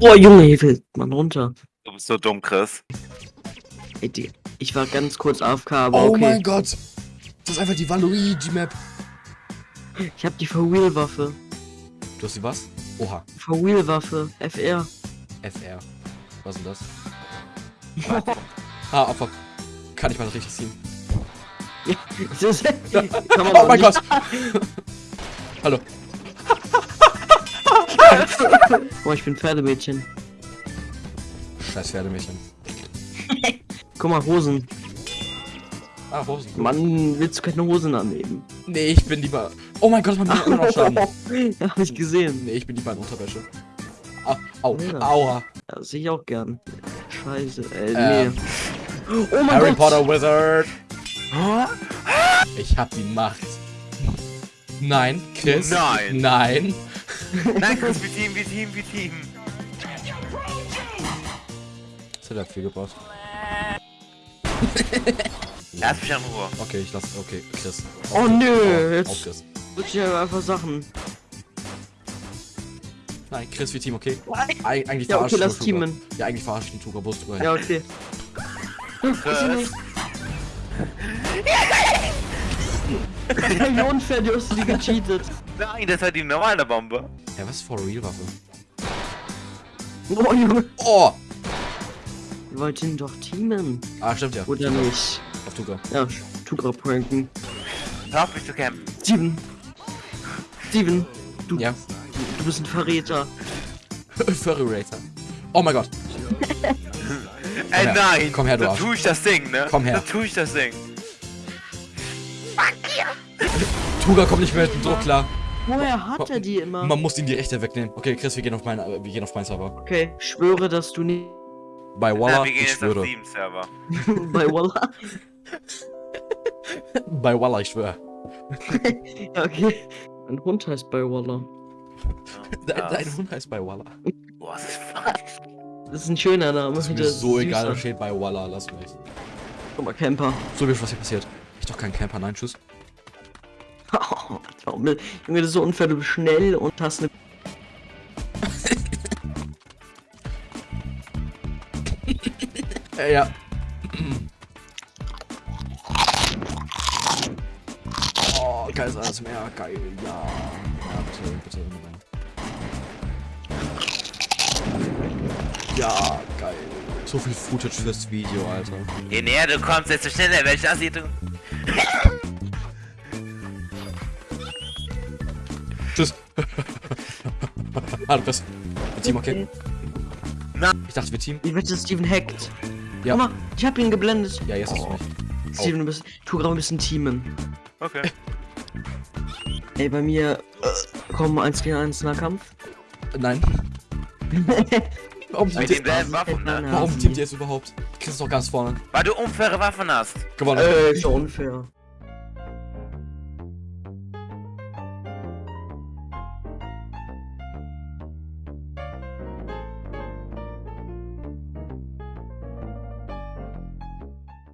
Oh, Junge, hier fällt man runter. Du bist so dumm, Chris. Ey, Digga, ich war ganz kurz AFK, aber Oh okay. mein Gott. Das ist einfach die Waluigi-Map. Ich hab die For-Wheel-Waffe. Du hast die was? Oha. For-Wheel-Waffe. FR. FR. Was ist denn das? Ah, oh fuck. Kann ich mal richtig ziehen. Das ist, kann man Oh auch mein nicht- Gott. Hallo. Guck mal, ich bin Pferdemädchen. Scheiß Pferdemädchen. Guck mal, Hosen. Ah, Hosen. Mann, willst du keine Hosen annehmen? Nee, ich bin lieber... Oh mein Gott, man kann immer noch Schaden. ja, hab ich gesehen. Nee, ich bin lieber in Unterwäsche. Ah, au, Ja. aua. Ja, sehe ich auch gern. Scheiße, äh, Ähm, nee. Oh mein Harry Gott! Potter Wizard. Ich hab die Macht. Nein, Chris. Nein. Nein. Nein, Chris, wie Team, wie Team, wie Team. Das hat er viel gebraucht. Lass mich in Ruhe. Okay, ich lass. Okay, Chris. Oh, Auf- nö, auf- jetzt- Auf Chris. Wird ja einfach Sachen. Nein, Chris wie Team, okay? Eig eigentlich Ja, okay, lass teamen. Ja, eigentlich verarscht den Tuga, wusstest du Ja, okay. Chris. Wie unfair, du hast die gecheatet. Nein, das war die normale Bombe. Ja, was ist for real Waffe? Oh, Junge. Oh! Wir wollten doch teamen. Ah, stimmt ja. Oder nicht? Auf Tuga. Ja, Tugra pranken. Hör auf mich zu campen. Steven. Steven. Du, Ja. du bist ein Verräter. Furry Racer. Oh mein Gott. Ey, her. nein. Komm her, du Da Arsch. tu ich das Ding, ne? Komm her. Da tu ich das Ding. Tuga kommt nicht mehr mit dem Druck klar. Woher hat er die immer? Man muss ihm die Rechte wegnehmen. Okay, Chris, wir gehen auf meinen, wir gehen auf meinen Server. Okay, schwöre, dass du nicht Bei Ja, Walla, wir gehen ich jetzt auf schwöre. Server. bei Walla. Bei Walla, ich schwöre. Ja, okay. Mein Hund heißt bei Walla. Dein, Ja. dein Hund heißt bei Walla. Boah, das ist falsch. Das ist ein schöner Name. Das ist mir so egal, da steht bei Walla, lass mich. Guck mal, Camper. So, wie was hier passiert. Ich doch kein Camper, nein, tschüss. Warum- Junge, das ist so unfair. Du bist schnell und hast eine. Äh, ja. Oh, geil ist alles mehr, geil, ja. Ja, bitte, bitte, bitte. Ja, geil. So viel Footage fürs Video, Alter. Je näher du kommst, desto schneller werde ich das hier tun. Tschüss. ah, du bist. Team, okay? Na. Ich dachte, wir Team. Ich wette, Steven hackt. Ja. Guck mal, ich hab ihn geblendet. Ja, jetzt hast du mich. Steven, du bist. Tu gerade ein bisschen teamen. Okay. Ey, bei mir. Äh, komm, 1 gegen 1 Nahkampf. Nein. Warum teamt ihr, Waffen, ne? Warum teamt ihr jetzt überhaupt? Chris ist doch ganz vorne. Weil du unfaire Waffen hast. Gewonnen. Äh, ist ja unfair.